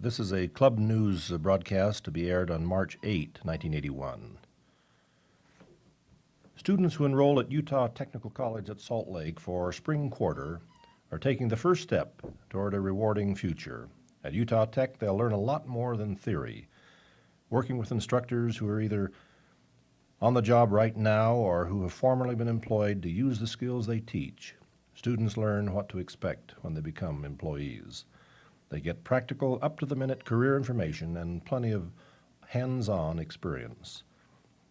This is a Club News broadcast to be aired on March 8, 1981. Students who enroll at Utah Technical College at Salt Lake for spring quarter are taking the first step toward a rewarding future. At Utah Tech, they'll learn a lot more than theory, working with instructors who are either on the job right now or who have formerly been employed to use the skills they teach. Students learn what to expect when they become employees. They get practical, up to the minute career information and plenty of hands on experience.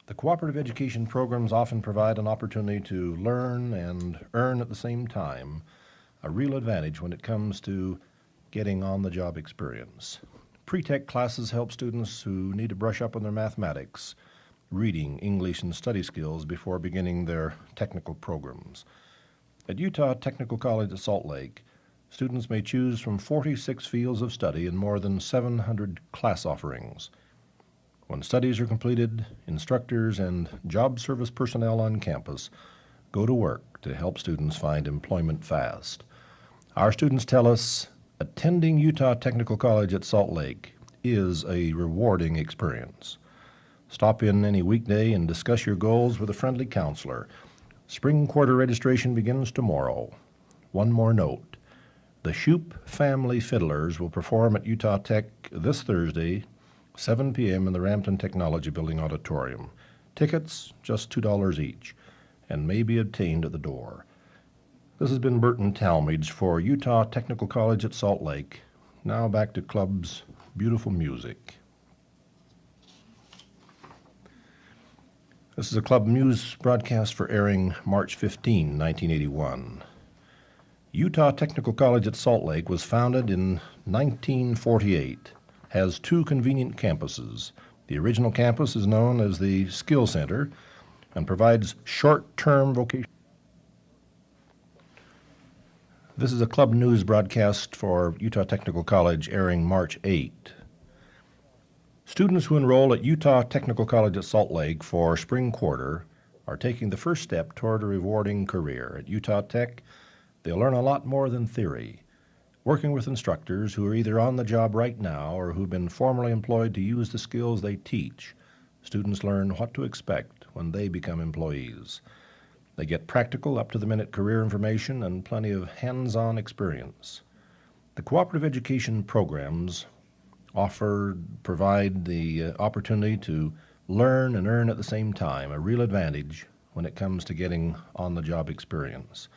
The cooperative education programs often provide an opportunity to learn and earn at the same time, a real advantage when it comes to getting on the job experience. Pre tech classes help students who need to brush up on their mathematics, reading, English, and study skills before beginning their technical programs. At Utah Technical College at Salt Lake, students may choose from 46 fields of study and more than 700 class offerings. When studies are completed, instructors and job service personnel on campus go to work to help students find employment fast. Our students tell us attending Utah Technical College at Salt Lake is a rewarding experience. Stop in any weekday and discuss your goals with a friendly counselor. Spring quarter registration begins tomorrow. One more note. The Shoup Family Fiddlers will perform at Utah Tech this Thursday, 7 p.m. in the Rampton Technology Building Auditorium. Tickets, just $2 each, and may be obtained at the door. This has been Burton Talmage for Utah Technical College at Salt Lake. Now back to Club's beautiful music. This is a Club News broadcast for airing March 15, 1981. Utah Technical College at Salt Lake was founded in 1948, has two convenient campuses. The original campus is known as the Skill Center and provides short term vocation. This is a Club News broadcast for Utah Technical College airing March 8. Students who enroll at Utah Technical College at Salt Lake for spring quarter are taking the first step toward a rewarding career. At Utah Tech, they'll learn a lot more than theory. Working with instructors who are either on the job right now or who've been formerly employed to use the skills they teach, students learn what to expect when they become employees. They get practical, up to the minute career information and plenty of hands on experience. The cooperative education programs offer, provide the uh, opportunity to learn and earn at the same time, a real advantage when it comes to getting on the job experience.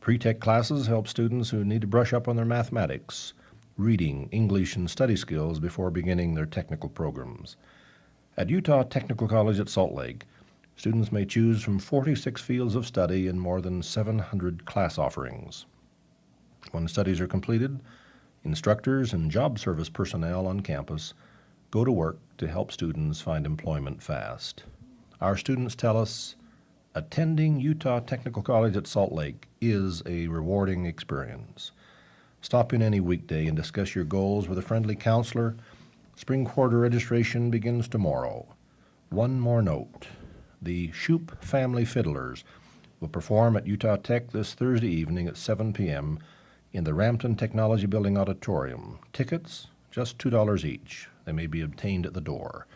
Pre tech classes help students who need to brush up on their mathematics, reading, English, and study skills before beginning their technical programs. At Utah Technical College at Salt Lake, students may choose from 46 fields of study and more than 700 class offerings. When studies are completed, Instructors and job service personnel on campus go to work to help students find employment fast. Our students tell us attending Utah Technical College at Salt Lake is a rewarding experience. Stop in any weekday and discuss your goals with a friendly counselor. Spring quarter registration begins tomorrow. One more note the Shoup Family Fiddlers will perform at Utah Tech this Thursday evening at 7 p.m in the Rampton Technology Building Auditorium. Tickets, just $2 each. They may be obtained at the door.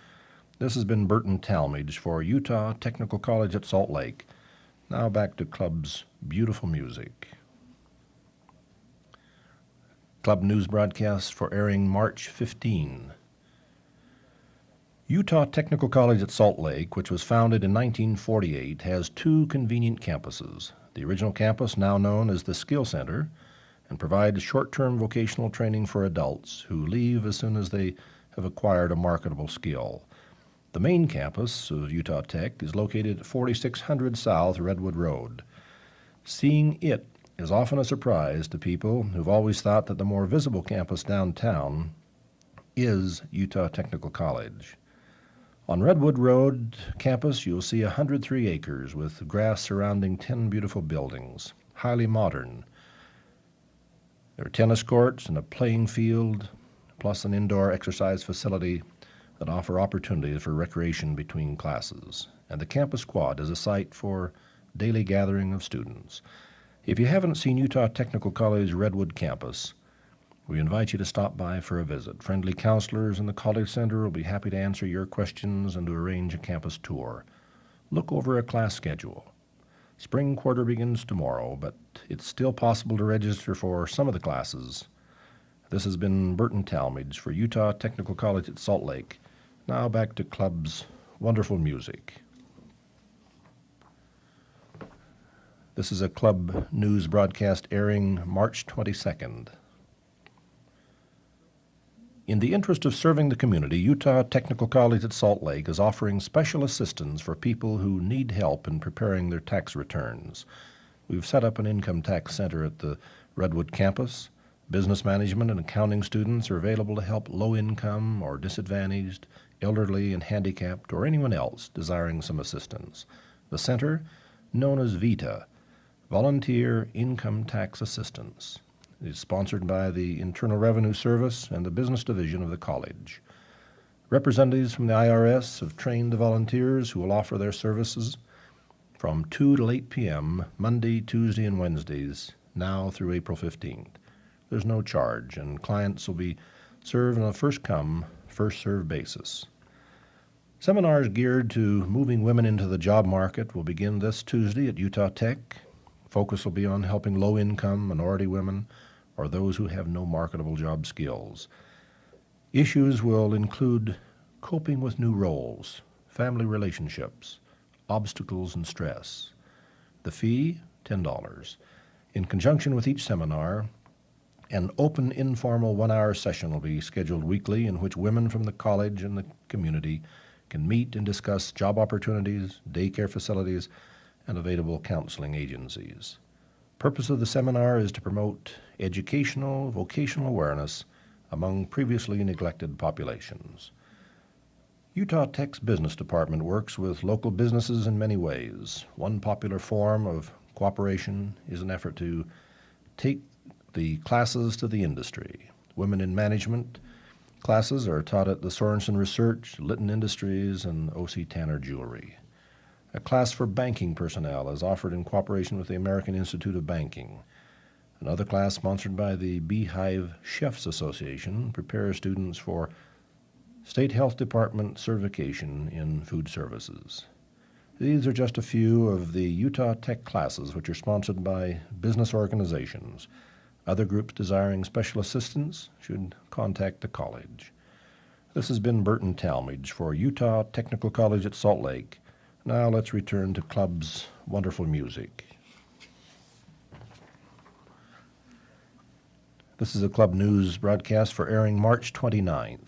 This has been Burton Talmage for Utah Technical College at Salt Lake. Now back to Club's beautiful music. Club news broadcast for airing March 15. Utah Technical College at Salt Lake, which was founded in 1948, has two convenient campuses. The original campus, now known as the Skill Center, and provides short term vocational training for adults who leave as soon as they have acquired a marketable skill. The main campus of Utah Tech is located at 4600 South Redwood Road. Seeing it is often a surprise to people who've always thought that the more visible campus downtown is Utah Technical College. On Redwood Road campus, you'll see 103 acres with grass surrounding 10 beautiful buildings, highly modern there are tennis courts and a playing field, plus an indoor exercise facility that offer opportunities for recreation between classes. And the campus quad is a site for daily gathering of students. If you haven't seen Utah Technical College Redwood campus, We invite you to stop by for a visit. Friendly counselors in the College Center will be happy to answer your questions and to arrange a campus tour. Look over a class schedule. Spring quarter begins tomorrow, but it's still possible to register for some of the classes. This has been Burton Talmage for Utah Technical College at Salt Lake. Now back to Club's wonderful music. This is a Club News broadcast airing March 22nd. In the interest of serving the community, Utah Technical College at Salt Lake is offering special assistance for people who need help in preparing their tax returns. We've set up an income tax center at the Redwood campus. Business management and accounting students are available to help low income or disadvantaged, elderly and handicapped, or anyone else desiring some assistance. The center, known as VITA, Volunteer Income Tax Assistance is sponsored by the Internal Revenue Service and the Business Division of the college. Representatives from the IRS have trained the volunteers who will offer their services from 2 to 8 p.m. Monday, Tuesday, and Wednesdays, now through April 15th. There's no charge, and clients will be served on a first come, first served basis. Seminars geared to moving women into the job market will begin this Tuesday at Utah Tech. Focus will be on helping low income minority women or those who have no marketable job skills. Issues will include coping with new roles, family relationships, obstacles, and stress. The fee, $10. In conjunction with each seminar, an open informal one hour session will be scheduled weekly in which women from the college and the community can meet and discuss job opportunities, daycare facilities, and available counseling agencies. Purpose of the seminar is to promote educational, vocational awareness among previously neglected populations. Utah Tech's business department works with local businesses in many ways. One popular form of cooperation is an effort to take the classes to the industry. Women in management classes are taught at the Sorenson Research, Litton Industries, and O.C. Tanner Jewelry. A class for banking personnel is offered in cooperation with the American Institute of Banking. Another class sponsored by the Beehive Chefs Association prepares students for State Health Department certification in food services. These are just a few of the Utah Tech classes which are sponsored by business organizations. Other groups desiring special assistance should contact the college. This has been Burton Talmage for Utah Technical College at Salt Lake now let's return to Club's wonderful music. This is a Club News broadcast for airing March 29th.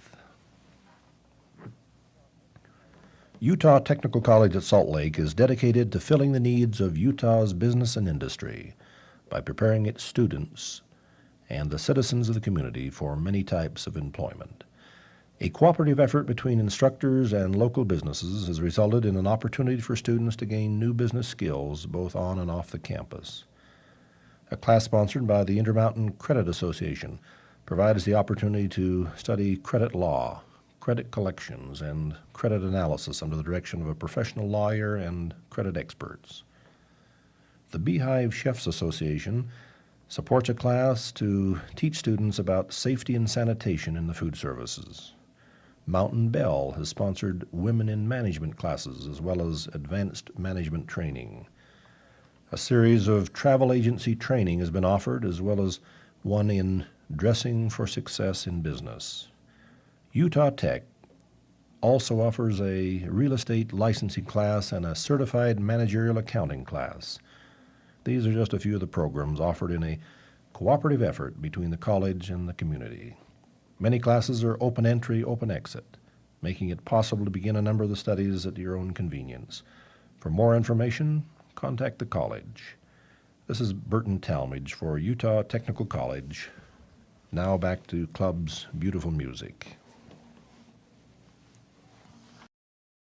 Utah Technical College at Salt Lake is dedicated to filling the needs of Utah's business and industry by preparing its students and the citizens of the community for many types of employment. A cooperative effort between instructors and local businesses has resulted in an opportunity for students to gain new business skills both on and off the campus. A class sponsored by the Intermountain Credit Association provides the opportunity to study credit law, credit collections, and credit analysis under the direction of a professional lawyer and credit experts. The Beehive Chefs Association supports a class to teach students about safety and sanitation in the food services. Mountain Bell has sponsored women in management classes as well as advanced management training. A series of travel agency training has been offered as well as one in dressing for success in business. Utah Tech also offers a real estate licensing class and a certified managerial accounting class. These are just a few of the programs offered in a cooperative effort between the college and the community. Many classes are open entry, open exit, making it possible to begin a number of the studies at your own convenience. For more information, contact the college. This is Burton Talmage for Utah Technical College. Now back to Club's beautiful music.